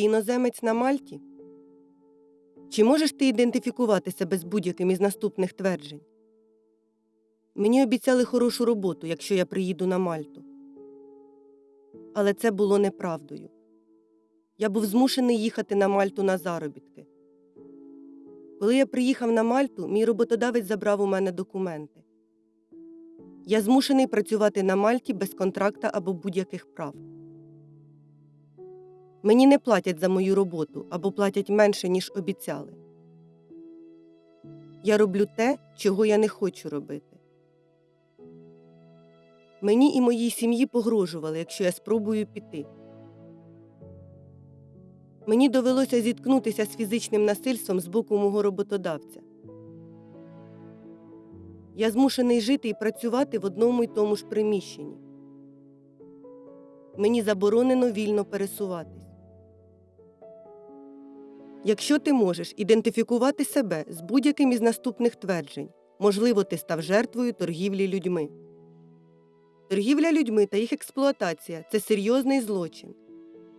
Ти іноземець на Мальті? Чи можеш ти ідентифікувати себе з будь-яким із наступних тверджень? Мені обіцяли хорошу роботу, якщо я приїду на Мальту. Але це було неправдою. Я був змушений їхати на Мальту на заробітки. Коли я приїхав на Мальту, мій роботодавець забрав у мене документи. Я змушений працювати на Мальті без контракта або будь-яких прав. Мені не платять за мою роботу або платять менше, ніж обіцяли. Я роблю те, чого я не хочу робити. Мені і моїй сім'ї погрожували, якщо я спробую піти. Мені довелося зіткнутися з фізичним насильством з боку мого роботодавця. Я змушений жити і працювати в одному й тому ж приміщенні. Мені заборонено вільно пересуватись. Якщо ти можеш ідентифікувати себе з будь-яким із наступних тверджень, можливо, ти став жертвою торгівлі людьми. Торгівля людьми та їх експлуатація це серйозний злочин.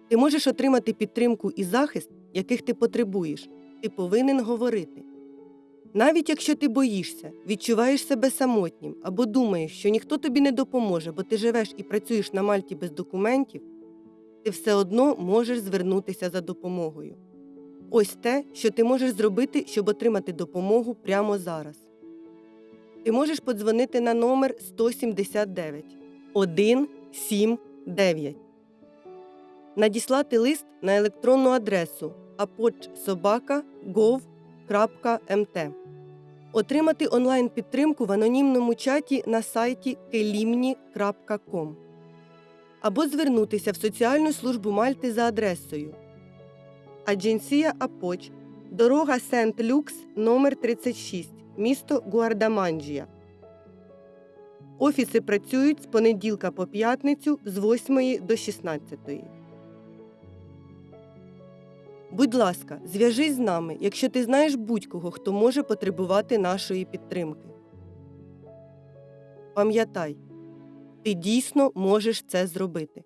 Ти можеш отримати підтримку і захист, яких ти потребуєш. Ти повинен говорити. Навіть якщо ти боїшся, відчуваєш себе самотнім або думаєш, що ніхто тобі не допоможе, бо ти живеш і працюєш на Мальті без документів, ти все одно можеш звернутися за допомогою. Ось те, що ти можеш зробити, щоб отримати допомогу прямо зараз. Ти можеш подзвонити на номер 179 179, надіслати лист на електронну адресу apodsobaka.gov.mt, отримати онлайн підтримку в анонімному чаті на сайті kelimni.com або звернутися в соціальну службу Мальти за адресою Адженсія Апоч, дорога Сент-Люкс, номер 36, місто Гуардаманджія. Офіси працюють з понеділка по п'ятницю з 8 до 16. Будь ласка, зв'яжись з нами, якщо ти знаєш будь-кого, хто може потребувати нашої підтримки. Пам'ятай, ти дійсно можеш це зробити.